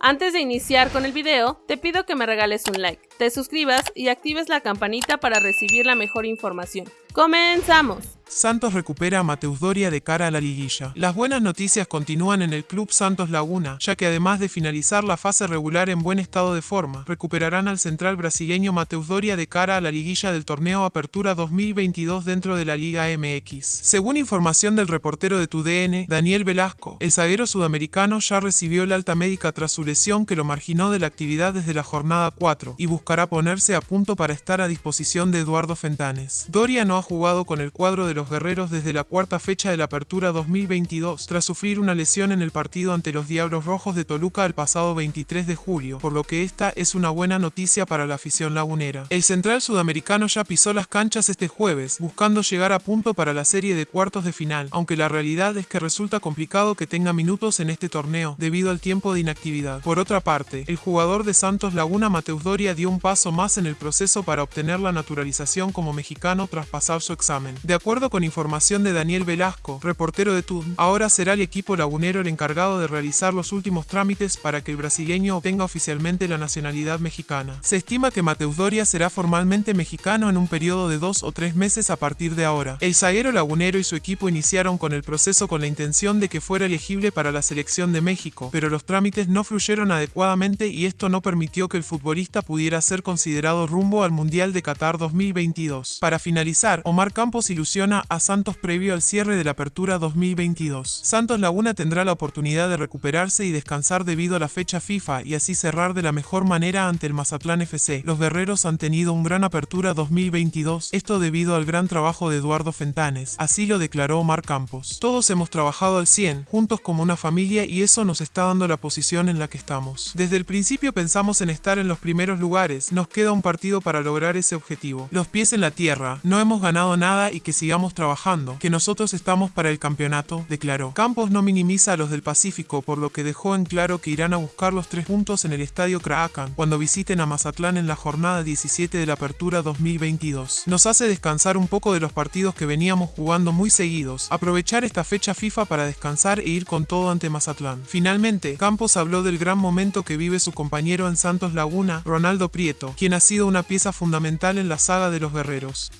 Antes de iniciar con el video, te pido que me regales un like, te suscribas y actives la campanita para recibir la mejor información. ¡Comenzamos! Santos recupera a Mateus Doria de cara a la liguilla. Las buenas noticias continúan en el club Santos Laguna, ya que además de finalizar la fase regular en buen estado de forma, recuperarán al central brasileño Mateus Doria de cara a la liguilla del torneo Apertura 2022 dentro de la Liga MX. Según información del reportero de TUDN, Daniel Velasco, el zaguero sudamericano ya recibió la alta médica tras su lesión que lo marginó de la actividad desde la jornada 4 y buscará ponerse a punto para estar a disposición de Eduardo Fentanes. Doria no ha jugado con el cuadro de los guerreros desde la cuarta fecha de la apertura 2022, tras sufrir una lesión en el partido ante los Diablos Rojos de Toluca el pasado 23 de julio, por lo que esta es una buena noticia para la afición lagunera. El central sudamericano ya pisó las canchas este jueves, buscando llegar a punto para la serie de cuartos de final, aunque la realidad es que resulta complicado que tenga minutos en este torneo, debido al tiempo de inactividad. Por otra parte, el jugador de Santos Laguna Mateus Doria dio un paso más en el proceso para obtener la naturalización como mexicano tras pasar su examen. De acuerdo con información de Daniel Velasco, reportero de TUN, ahora será el equipo lagunero el encargado de realizar los últimos trámites para que el brasileño obtenga oficialmente la nacionalidad mexicana. Se estima que Mateus Doria será formalmente mexicano en un periodo de dos o tres meses a partir de ahora. El zaguero lagunero y su equipo iniciaron con el proceso con la intención de que fuera elegible para la selección de México, pero los trámites no fluyeron adecuadamente y esto no permitió que el futbolista pudiera ser considerado rumbo al Mundial de Qatar 2022. Para finalizar, Omar Campos ilusiona a Santos previo al cierre de la apertura 2022. Santos Laguna tendrá la oportunidad de recuperarse y descansar debido a la fecha FIFA y así cerrar de la mejor manera ante el Mazatlán FC. Los guerreros han tenido un gran apertura 2022, esto debido al gran trabajo de Eduardo Fentanes, así lo declaró Omar Campos. Todos hemos trabajado al 100, juntos como una familia y eso nos está dando la posición en la que estamos. Desde el principio pensamos en estar en los primeros lugares, nos queda un partido para lograr ese objetivo. Los pies en la tierra, no hemos ganado nada y que sigamos trabajando, que nosotros estamos para el campeonato, declaró. Campos no minimiza a los del Pacífico, por lo que dejó en claro que irán a buscar los tres puntos en el estadio Kraken cuando visiten a Mazatlán en la jornada 17 de la apertura 2022. Nos hace descansar un poco de los partidos que veníamos jugando muy seguidos, aprovechar esta fecha FIFA para descansar e ir con todo ante Mazatlán. Finalmente, Campos habló del gran momento que vive su compañero en Santos Laguna, Ronaldo Prieto, quien ha sido una pieza fundamental en la saga de los guerreros.